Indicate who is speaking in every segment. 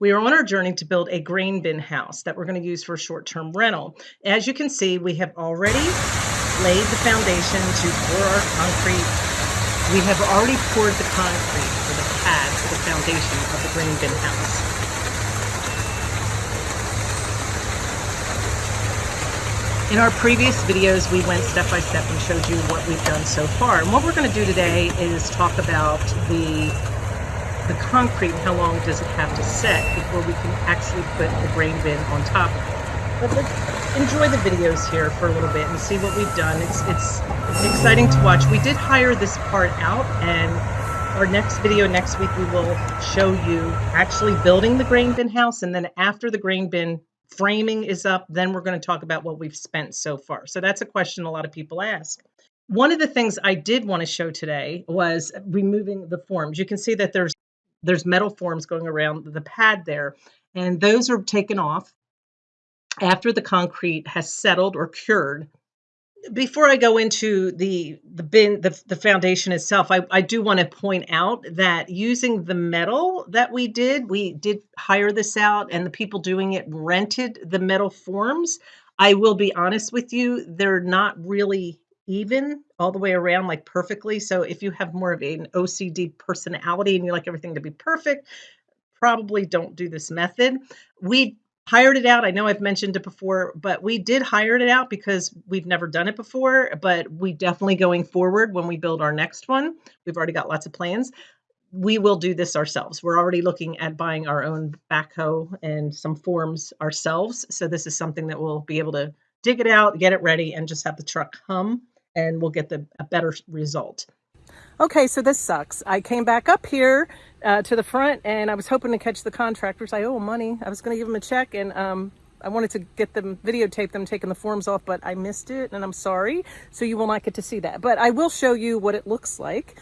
Speaker 1: We are on our journey to build a grain bin house that we're going to use for short-term rental. As you can see, we have already laid the foundation to pour our concrete. We have already poured the concrete for the pad for the foundation of the grain bin house. In our previous videos, we went step by step and showed you what we've done so far. And what we're going to do today is talk about the the concrete how long does it have to set before we can actually put the grain bin on top of it. But let's enjoy the videos here for a little bit and see what we've done. It's, it's exciting to watch. We did hire this part out and our next video next week we will show you actually building the grain bin house and then after the grain bin framing is up, then we're going to talk about what we've spent so far. So that's a question a lot of people ask. One of the things I did want to show today was removing the forms. You can see that there's there's metal forms going around the pad there, and those are taken off after the concrete has settled or cured before I go into the the bin the, the foundation itself, I, I do want to point out that using the metal that we did, we did hire this out and the people doing it rented the metal forms. I will be honest with you, they're not really even all the way around like perfectly. So if you have more of an OCD personality and you like everything to be perfect, probably don't do this method. We hired it out. I know I've mentioned it before, but we did hire it out because we've never done it before. But we definitely going forward when we build our next one, we've already got lots of plans. We will do this ourselves. We're already looking at buying our own backhoe and some forms ourselves. So this is something that we'll be able to dig it out, get it ready, and just have the truck hum, and we'll get the a better result.
Speaker 2: Okay, so this sucks. I came back up here uh, to the front and I was hoping to catch the contractors. I owe money. I was going to give them a check and um, I wanted to get them, videotape them taking the forms off, but I missed it and I'm sorry. So you will not get to see that. But I will show you what it looks like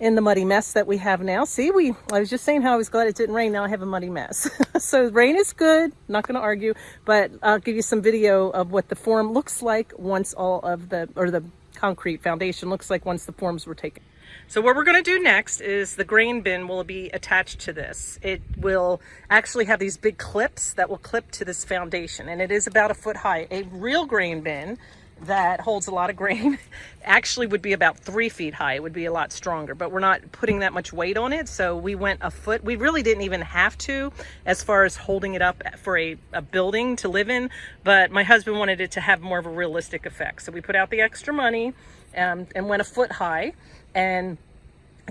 Speaker 2: in the muddy mess that we have now. See, we I was just saying how I was glad it didn't rain. Now I have a muddy mess. so rain is good, not going to argue, but I'll give you some video of what the form looks like once all of the, or the concrete foundation looks like once the forms were taken. So what we're going to do next is the grain bin will be attached to this. It will actually have these big clips that will clip to this foundation and it is about a foot high. A real grain bin that holds a lot of grain actually would be about three feet high. It would be a lot stronger, but we're not putting that much weight on it. So we went a foot. We really didn't even have to as far as holding it up for a, a building to live in, but my husband wanted it to have more of a realistic effect. So we put out the extra money um, and went a foot high and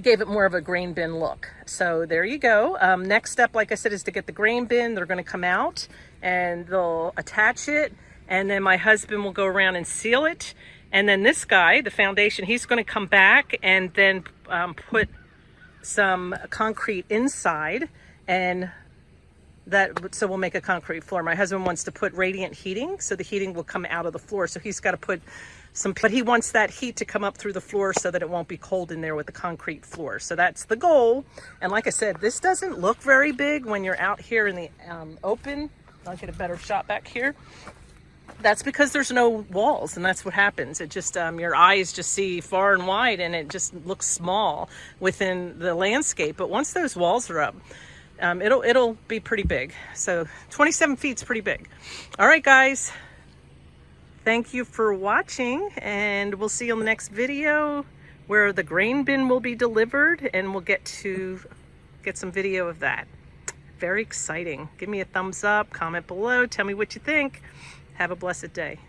Speaker 2: gave it more of a grain bin look. So there you go. Um, next step, like I said, is to get the grain bin. They're going to come out and they'll attach it and then my husband will go around and seal it. And then this guy, the foundation, he's going to come back and then um, put some concrete inside and that so we'll make a concrete floor. My husband wants to put radiant heating so the heating will come out of the floor. So he's got to put some, but he wants that heat to come up through the floor so that it won't be cold in there with the concrete floor. So that's the goal. And like I said, this doesn't look very big when you're out here in the um, open. I'll get a better shot back here that's because there's no walls and that's what happens. It just um, your eyes just see far and wide and it just looks small within the landscape. But once those walls are up um, it'll it'll be pretty big. So 27 feet is pretty big. All right guys. Thank you for watching and we'll see you on the next video where the grain bin will be delivered and we'll get to get some video of that. Very exciting. Give me a thumbs up comment below tell me what you think have a blessed day.